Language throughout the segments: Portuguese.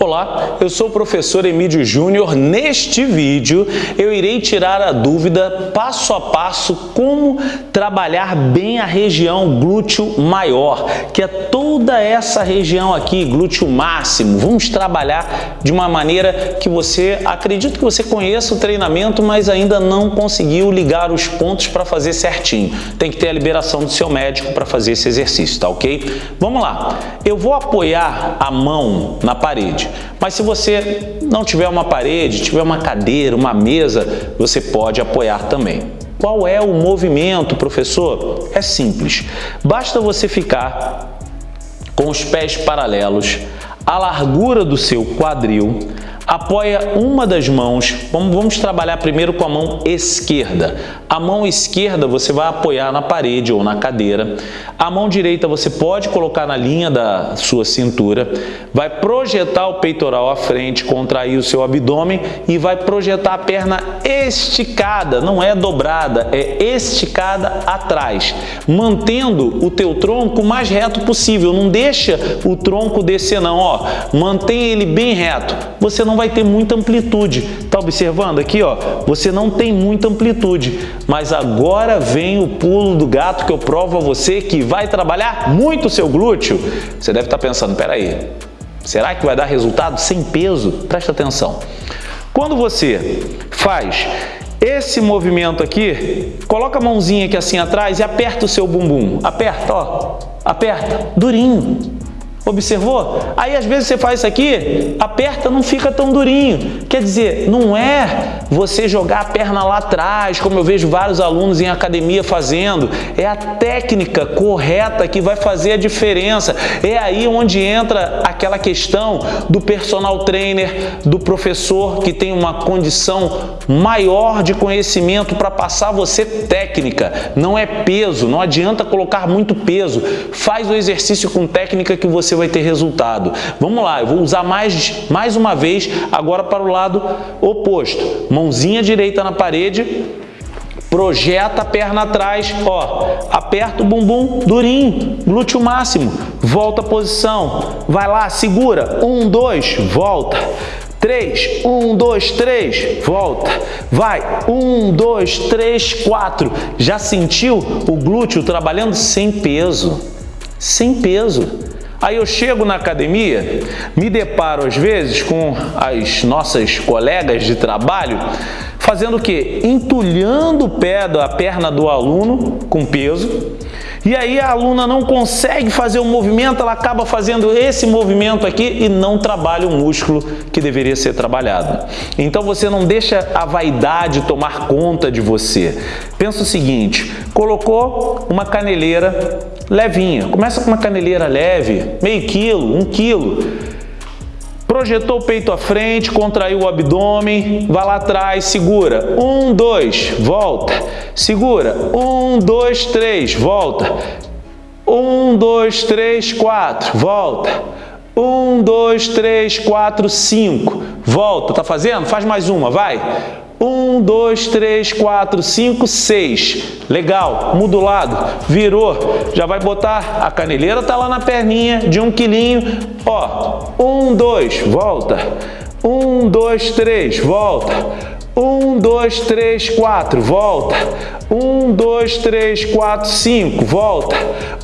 Olá, eu sou o professor Emílio Júnior. Neste vídeo eu irei tirar a dúvida passo a passo como trabalhar bem a região glúteo maior, que é toda essa região aqui, glúteo máximo. Vamos trabalhar de uma maneira que você, acredito que você conheça o treinamento, mas ainda não conseguiu ligar os pontos para fazer certinho. Tem que ter a liberação do seu médico para fazer esse exercício, tá ok? Vamos lá. Eu vou apoiar a mão na parede. Mas se você não tiver uma parede, tiver uma cadeira, uma mesa, você pode apoiar também. Qual é o movimento, professor? É simples. Basta você ficar com os pés paralelos, a largura do seu quadril, apoia uma das mãos, vamos, vamos, trabalhar primeiro com a mão esquerda. A mão esquerda você vai apoiar na parede ou na cadeira. A mão direita você pode colocar na linha da sua cintura, vai projetar o peitoral à frente, contrair o seu abdômen e vai projetar a perna esticada, não é dobrada, é esticada atrás, mantendo o teu tronco o mais reto possível. Não deixa o tronco descer não, ó. Mantém ele bem reto. Você não vai ter muita amplitude. Tá observando aqui, ó? Você não tem muita amplitude. Mas agora vem o pulo do gato que eu provo a você que vai trabalhar muito o seu glúteo. Você deve estar pensando, peraí, será que vai dar resultado sem peso? Presta atenção. Quando você faz esse movimento aqui, coloca a mãozinha aqui assim atrás e aperta o seu bumbum. Aperta, ó. Aperta, durinho. Observou? Aí às vezes você faz isso aqui, aperta, não fica tão durinho. Quer dizer, não é você jogar a perna lá atrás, como eu vejo vários alunos em academia fazendo. É a técnica correta que vai fazer a diferença. É aí onde entra aquela questão do personal trainer, do professor que tem uma condição maior de conhecimento para passar você técnica. Não é peso, não adianta colocar muito peso. Faz o exercício com técnica que você vai ter resultado. Vamos lá, eu vou usar mais, mais uma vez agora para o lado oposto. Mãozinha direita na parede, projeta a perna atrás, ó, aperta o bumbum durinho, glúteo máximo, volta a posição, vai lá, segura, um, dois, volta, três, um, dois, três, volta, vai, um, dois, três, quatro, já sentiu o glúteo trabalhando sem peso, sem peso, Aí eu chego na academia, me deparo às vezes com as nossas colegas de trabalho fazendo o quê? Entulhando o pé da perna do aluno com peso e aí a aluna não consegue fazer o movimento, ela acaba fazendo esse movimento aqui e não trabalha o músculo que deveria ser trabalhado. Então você não deixa a vaidade tomar conta de você. Pensa o seguinte, colocou uma caneleira levinha, começa com uma caneleira leve, meio quilo, um quilo, Projetou o peito à frente, contraiu o abdômen, vai lá atrás, segura. Um, dois, volta. Segura. Um, dois, três, volta. Um, dois, três, quatro, volta. Um, dois, três, quatro, cinco. Volta. Tá fazendo? Faz mais uma, vai. Um, dois, três, quatro, cinco, seis. Legal, muda o lado, virou. Já vai botar, a caneleira tá lá na perninha de um quilinho. Ó, um, dois, volta. Um, dois, três, volta. Um, dois, três, quatro, volta. Um, dois, três, quatro, cinco, volta.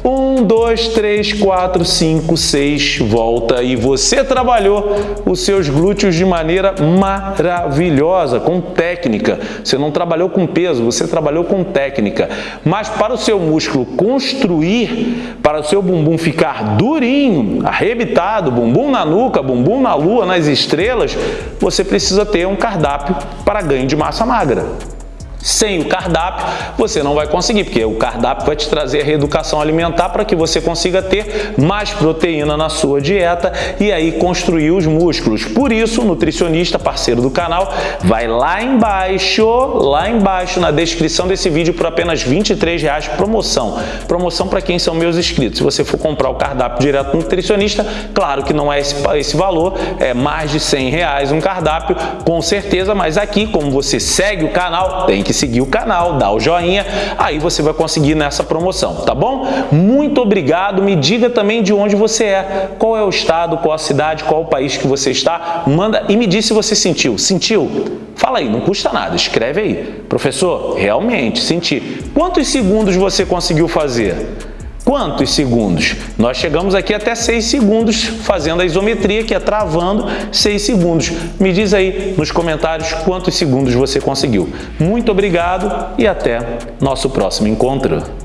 Um, dois, três, quatro, cinco, seis, volta. E você trabalhou os seus glúteos de maneira maravilhosa, com técnica. Você não trabalhou com peso, você trabalhou com técnica. Mas para o seu músculo construir, para o seu bumbum ficar durinho, arrebitado, bumbum na nuca, bumbum na lua, nas estrelas, você precisa ter um cardápio para ganho de massa magra. Sem o cardápio, você não vai conseguir, porque o cardápio vai te trazer a reeducação alimentar para que você consiga ter mais proteína na sua dieta e aí construir os músculos. Por isso, o nutricionista, parceiro do canal, vai lá embaixo, lá embaixo na descrição desse vídeo por apenas 23 reais promoção. Promoção para quem são meus inscritos. Se você for comprar o cardápio direto do nutricionista, claro que não é esse, esse valor, é mais de 100 reais um cardápio, com certeza, mas aqui, como você segue o canal, tem que seguir o canal, dar o joinha, aí você vai conseguir nessa promoção, tá bom? Muito obrigado, me diga também de onde você é, qual é o estado, qual a cidade, qual o país que você está, manda e me diz se você sentiu. Sentiu? Fala aí, não custa nada, escreve aí. Professor, realmente, senti. Quantos segundos você conseguiu fazer? Quantos segundos? Nós chegamos aqui até 6 segundos fazendo a isometria, que é travando 6 segundos. Me diz aí nos comentários quantos segundos você conseguiu. Muito obrigado e até nosso próximo encontro.